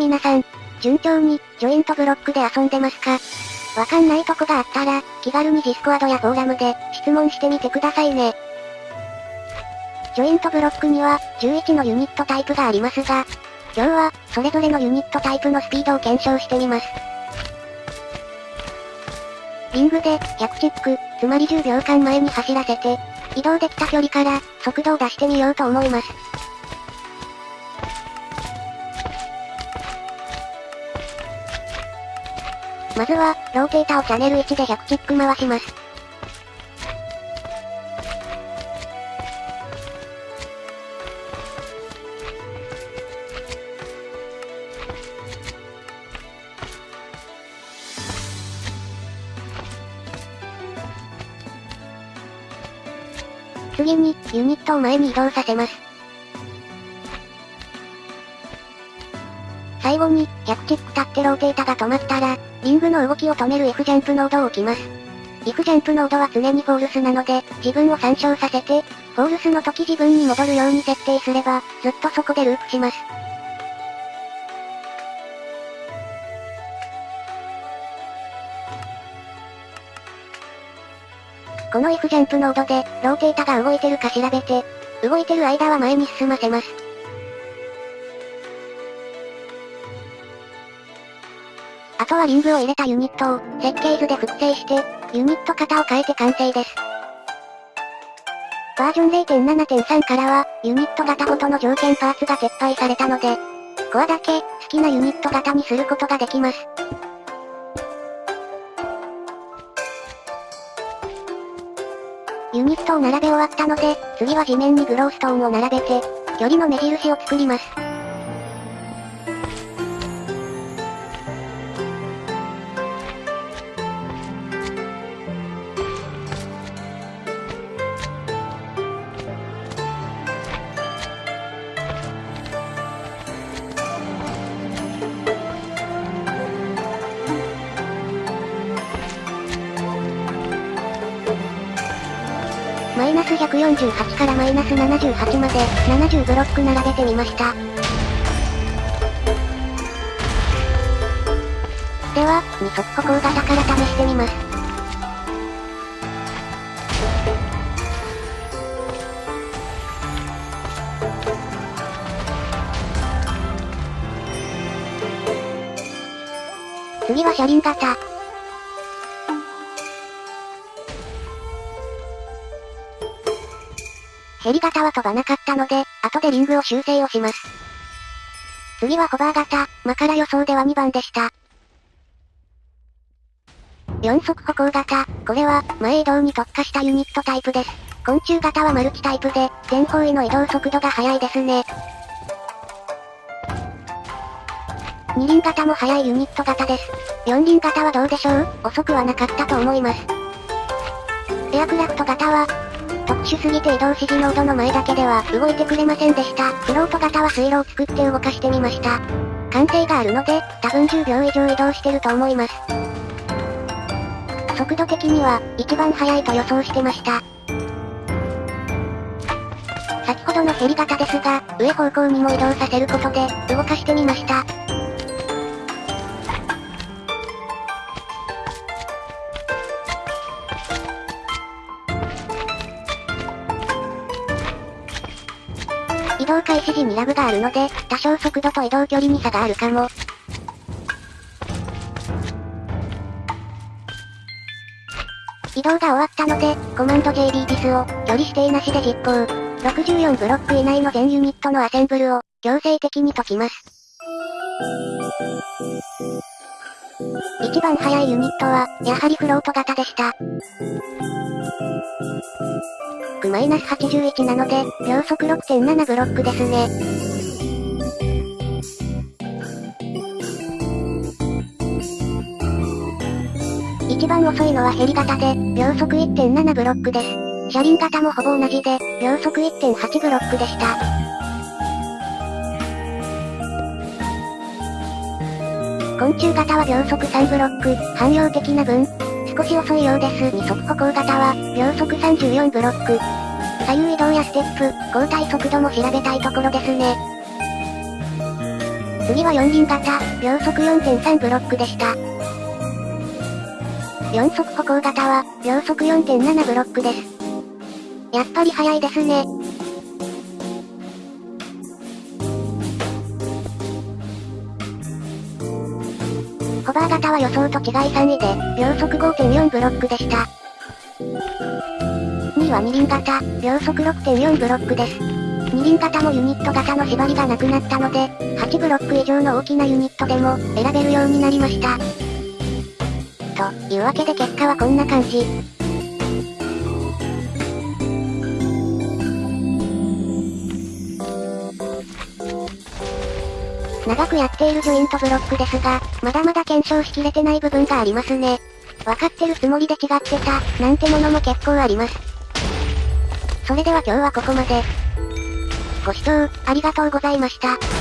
皆さん、順調に、ジョイントブロックで遊んでますか？わかんないとこがあったら、気軽にディスコードやフォーラムで、質問してみてくださいね。ジョイントブロックには、11のユニットタイプがありますが、今日は、それぞれのユニットタイプのスピードを検証してみます。リングで、100 tick、つまり10秒間前に走らせて、移動できた距離から、速度を出してみようと思います。まずは、ローテータをチャンネル1で100チック回します。次に、ユニットを前に移動させます。最後に、100 tick 立ってローテータが止まったら、リングの動きを止める F ジャンプノードを置きます。F ジャンプノードは常に false なので、自分を参照させて、 false の時自分に戻るように設定すれば、ずっとそこでループします。この F ジャンプノードで、ローテータが動いてるか調べて、動いてる間は前に進ませます。とはリングを入れたユニットを、設計図で複製して、ユニット型を変えて完成です。バージョン0.7.3からは、ユニット型ごとの条件パーツが撤廃されたので、コアだけ、好きなユニット型にすることができます。ユニットを並べ終わったので、次は地面にグローストーンを並べて、距離の目印を作ります。マイナス148からマイナス78まで、70ブロック並べてみました。では、二足歩行型から試してみます。次は車輪型。ヘリ型は飛ばなかったので、後でリングを修正をします。次はホバー型、マから予想では2番でした。4足歩行型、これは、前移動に特化したユニットタイプです。昆虫型はマルチタイプで、全方位の移動速度が速いですね。二輪型も速いユニット型です。四輪型はどうでしょう？遅くはなかったと思います。エアクラフト型は、特殊すぎて移動指示ノードの前だけでは動いてくれませんでした。フロート型は水路を作って動かしてみました。完成があるので、多分10秒以上移動してると思います。速度的には、一番速いと予想してました。先ほどのヘリ型ですが、上方向にも移動させることで、動かしてみました。移動開始時にラグがあるので、多少速度と移動距離に差があるかも。移動が終わったので、コマンド JB ディスを、距離指定なしで実行。64ブロック以内の全ユニットのアセンブルを、強制的に解きます。一番速いユニットは、やはりフロート型でした。マイナス81なので、秒速6.7ブロックですね。一番遅いのはヘリ型で、秒速1.7ブロックです。車輪型もほぼ同じで、秒速1.8ブロックでした。昆虫型は秒速3ブロック、汎用的な分、少し遅いようです。二足歩行型は、秒速34ブロック。左右移動やステップ、交代速度も調べたいところですね。次は四輪型、秒速4.3ブロックでした。4速歩行型は、秒速4.7ブロックです。やっぱり速いですね。バー型は予想と違い3位で、秒速5.4ブロックでした。2位は二輪型、秒速6.4ブロックです。二輪型もユニット型の縛りがなくなったので、8ブロック以上の大きなユニットでも、選べるようになりました。というわけで結果はこんな感じ。長くやっているジョイントブロックですが、まだまだ検証しきれてない部分がありますね。わかってるつもりで違ってた、なんてものも結構あります。それでは今日はここまで。ご視聴、ありがとうございました。